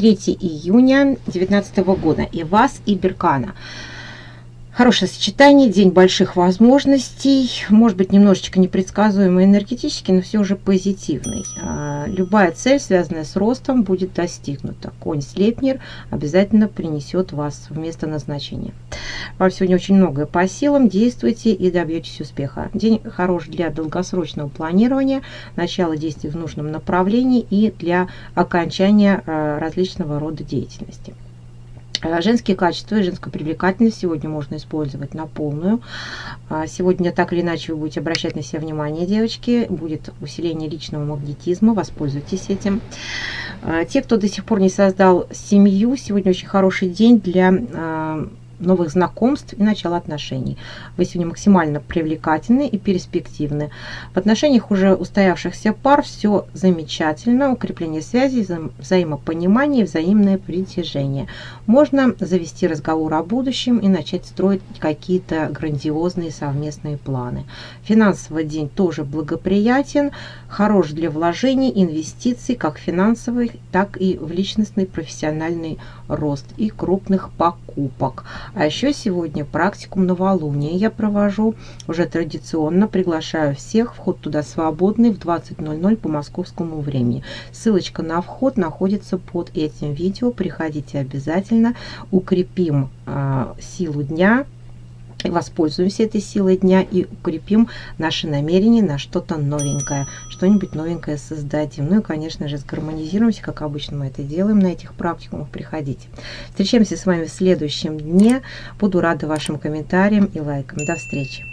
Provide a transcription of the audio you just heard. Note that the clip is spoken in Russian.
3 июня 2019 года. И вас, и Беркана. Хорошее сочетание, день больших возможностей, может быть немножечко непредсказуемый энергетически, но все же позитивный. А, любая цель, связанная с ростом, будет достигнута. Конь Слепнер обязательно принесет вас в место назначения. Вам сегодня очень многое по силам, действуйте и добьетесь успеха. День хорош для долгосрочного планирования, начала действий в нужном направлении и для окончания а, различного рода деятельности. Э, женские качества и женскую привлекательность сегодня можно использовать на полную. А, сегодня так или иначе вы будете обращать на себя внимание, девочки. Будет усиление личного магнетизма, воспользуйтесь этим. А, те, кто до сих пор не создал семью, сегодня очень хороший день для а, новых знакомств и начала отношений. Вы сегодня максимально привлекательны и перспективны. В отношениях уже устоявшихся пар все замечательно. Укрепление связей, вза взаимопонимание, взаимное притяжение. Можно завести разговор о будущем и начать строить какие-то грандиозные совместные планы. Финансовый день тоже благоприятен, хорош для вложений, инвестиций, как финансовых, так и в личностный профессиональный рост и крупных покупок. А еще сегодня практикум новолуния я провожу уже традиционно. Приглашаю всех. Вход туда свободный в 20.00 по московскому времени. Ссылочка на вход находится под этим видео. Приходите обязательно. Укрепим э, силу дня воспользуемся этой силой дня и укрепим наши намерения на что-то новенькое, что-нибудь новенькое создадим. Ну и, конечно же, сгармонизируемся, как обычно мы это делаем на этих практикумах. Приходите. Встречаемся с вами в следующем дне. Буду рада вашим комментариям и лайкам. До встречи!